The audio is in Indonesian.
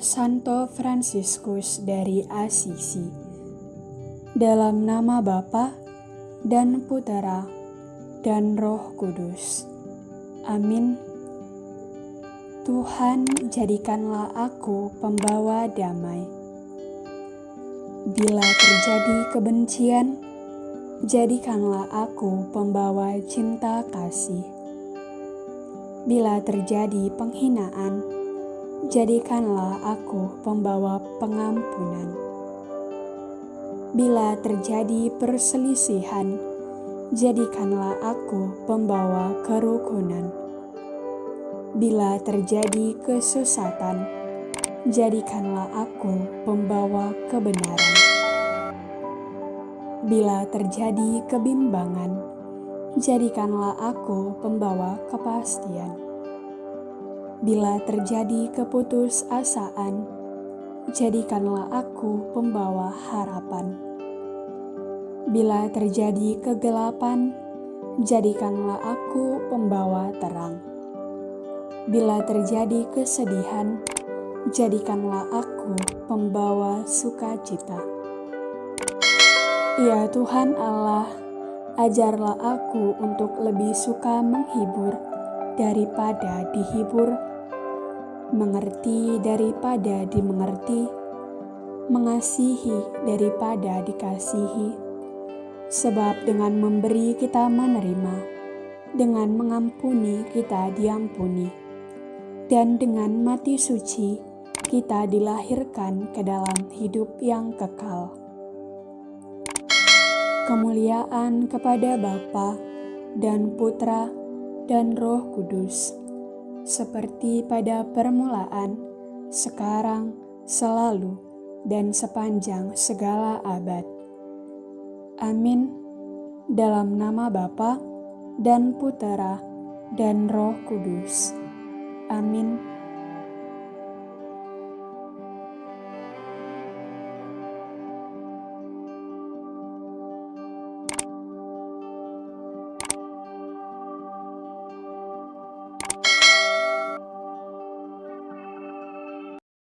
Santo Fransiskus dari Asisi. Dalam nama Bapa dan Putera dan Roh Kudus. Amin. Tuhan, jadikanlah aku pembawa damai. Bila terjadi kebencian, jadikanlah aku pembawa cinta kasih. Bila terjadi penghinaan, jadikanlah aku pembawa pengampunan. Bila terjadi perselisihan, jadikanlah aku pembawa kerukunan. Bila terjadi kesesatan, jadikanlah aku pembawa kebenaran. Bila terjadi kebimbangan, jadikanlah aku pembawa kepastian. Bila terjadi keputusasaan, jadikanlah aku pembawa harapan. Bila terjadi kegelapan, jadikanlah aku pembawa terang. Bila terjadi kesedihan, jadikanlah aku pembawa sukacita. Ya Tuhan Allah, ajarlah aku untuk lebih suka menghibur daripada dihibur, mengerti daripada dimengerti, mengasihi daripada dikasihi. Sebab dengan memberi kita menerima, dengan mengampuni kita diampuni, dan dengan mati suci kita dilahirkan ke dalam hidup yang kekal. Kemuliaan kepada Bapa dan Putra dan Roh Kudus, seperti pada permulaan, sekarang, selalu, dan sepanjang segala abad. Amin. Dalam nama Bapa dan Putera dan Roh Kudus. Amin.